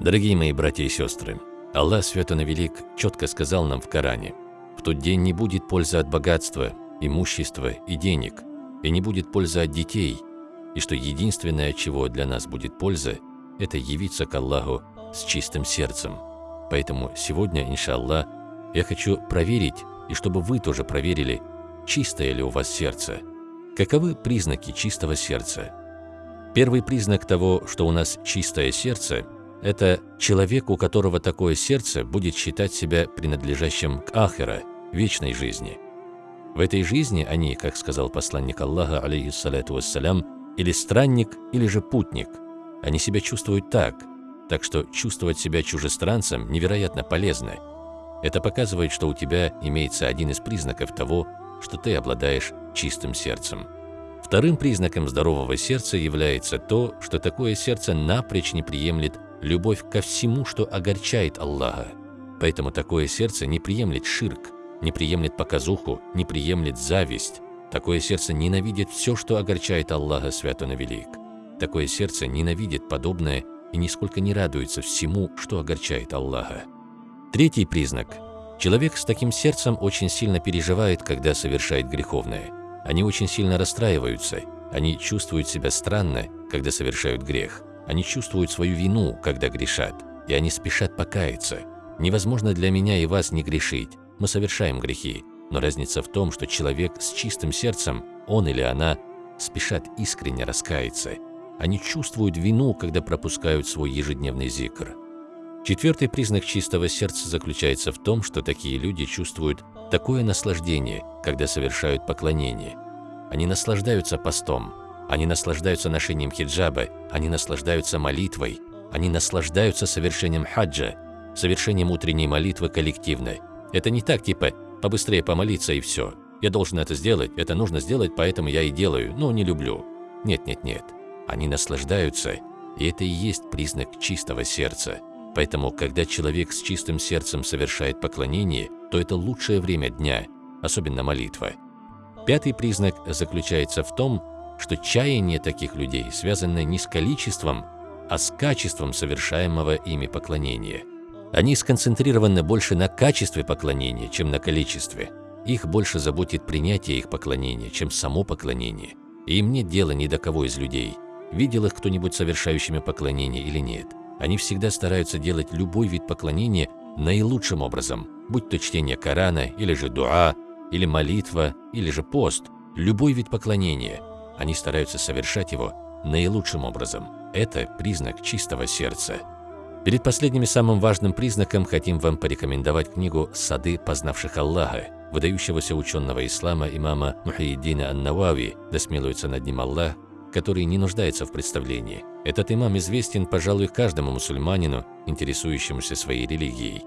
Дорогие мои братья и сестры, Аллах Свято Велик четко сказал нам в Коране, «В тот день не будет пользы от богатства, имущества и денег, и не будет пользы от детей, и что единственное, чего для нас будет польза, это явиться к Аллаху с чистым сердцем. Поэтому сегодня, иншаллах, я хочу проверить, и чтобы вы тоже проверили, чистое ли у вас сердце. Каковы признаки чистого сердца? Первый признак того, что у нас чистое сердце, это человек, у которого такое сердце будет считать себя принадлежащим к Ахира, вечной жизни. В этой жизни они, как сказал посланник Аллаха, алейхиссалату вассалям, или странник, или же путник. Они себя чувствуют так, так что чувствовать себя чужестранцем невероятно полезно. Это показывает, что у тебя имеется один из признаков того, что ты обладаешь чистым сердцем. Вторым признаком здорового сердца является то, что такое сердце напрочь не приемлет любовь ко всему, что огорчает Аллаха. Поэтому такое сердце не приемлет ширк, не приемлет показуху, не приемлет зависть. Такое сердце ненавидит все, что огорчает Аллаха Свято Велик. Такое сердце ненавидит подобное и нисколько не радуется всему, что огорчает Аллаха. Третий признак. Человек с таким сердцем очень сильно переживает, когда совершает греховное. Они очень сильно расстраиваются, они чувствуют себя странно, когда совершают грех. Они чувствуют свою вину, когда грешат, и они спешат покаяться. Невозможно для меня и вас не грешить, мы совершаем грехи, но разница в том, что человек с чистым сердцем, он или она, спешат искренне раскаяться. Они чувствуют вину, когда пропускают свой ежедневный зикр. Четвертый признак чистого сердца заключается в том, что такие люди чувствуют такое наслаждение, когда совершают поклонение. Они наслаждаются постом, они наслаждаются ношением хиджаба, они наслаждаются молитвой, они наслаждаются совершением хаджа, совершением утренней молитвы коллективно. Это не так, типа «побыстрее помолиться и все». Я должен это сделать, это нужно сделать, поэтому я и делаю, но не люблю. Нет-нет-нет. Они наслаждаются, и это и есть признак чистого сердца. Поэтому, когда человек с чистым сердцем совершает поклонение, то это лучшее время дня, особенно молитва. Пятый признак заключается в том, что чаяние таких людей связано не с количеством, а с качеством совершаемого ими поклонения. Они сконцентрированы больше на качестве поклонения, чем на количестве. Их больше заботит принятие их поклонения, чем само поклонение. И им нет дела ни до кого из людей. Видел их кто-нибудь совершающими поклонение или нет. Они всегда стараются делать любой вид поклонения наилучшим образом, будь то чтение Корана, или же дуа, или молитва, или же пост, любой вид поклонения – они стараются совершать его наилучшим образом. Это признак чистого сердца. Перед последним и самым важным признаком хотим вам порекомендовать книгу «Сады, познавших Аллаха», выдающегося ученого ислама имама Мухайдина Ан-Навави, да смилуется над ним Аллах, который не нуждается в представлении. Этот имам известен, пожалуй, каждому мусульманину, интересующемуся своей религией.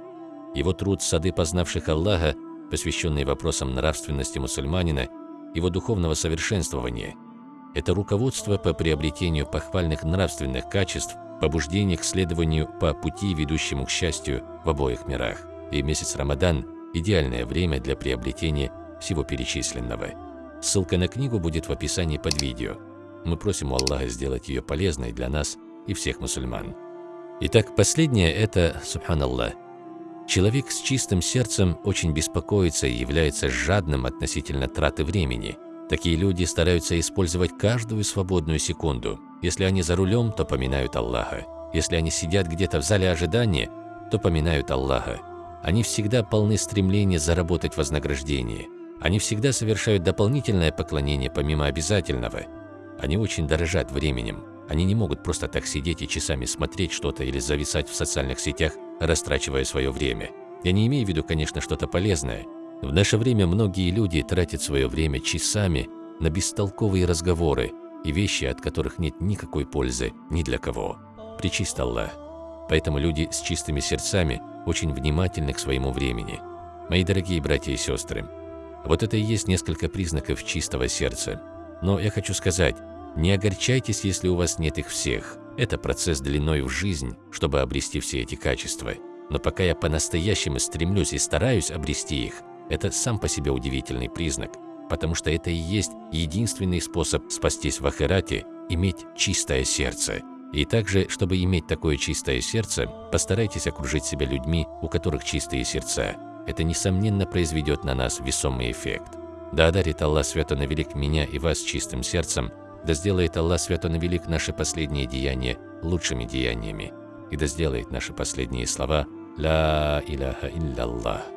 Его труд «Сады, познавших Аллаха», посвященный вопросам нравственности мусульманина, его духовного совершенствования – это руководство по приобретению похвальных нравственных качеств, побуждение к следованию по пути, ведущему к счастью в обоих мирах. И месяц Рамадан – идеальное время для приобретения всего перечисленного. Ссылка на книгу будет в описании под видео. Мы просим у Аллаха сделать ее полезной для нас и всех мусульман. Итак, последнее – это, субханаллах, человек с чистым сердцем очень беспокоится и является жадным относительно траты времени – Такие люди стараются использовать каждую свободную секунду. Если они за рулем, то поминают Аллаха. Если они сидят где-то в зале ожидания, то поминают Аллаха. Они всегда полны стремления заработать вознаграждение. Они всегда совершают дополнительное поклонение помимо обязательного. Они очень дорожат временем. Они не могут просто так сидеть и часами смотреть что-то или зависать в социальных сетях, растрачивая свое время. Я не имею в виду, конечно, что-то полезное – в наше время многие люди тратят свое время часами на бестолковые разговоры и вещи, от которых нет никакой пользы ни для кого. Причист Аллах. Поэтому люди с чистыми сердцами очень внимательны к своему времени. Мои дорогие братья и сестры, вот это и есть несколько признаков чистого сердца. Но я хочу сказать, не огорчайтесь, если у вас нет их всех. Это процесс длиной в жизнь, чтобы обрести все эти качества. Но пока я по-настоящему стремлюсь и стараюсь обрести их, это сам по себе удивительный признак, потому что это и есть единственный способ спастись в Ахирате – иметь чистое сердце. И также, чтобы иметь такое чистое сердце, постарайтесь окружить себя людьми, у которых чистые сердца. Это, несомненно, произведет на нас весомый эффект. Да одарит Аллах Свято Велик меня и вас чистым сердцем, да сделает Аллах Свято Велик наши последние деяния лучшими деяниями, и да сделает наши последние слова «Ла иляха илля Аллах».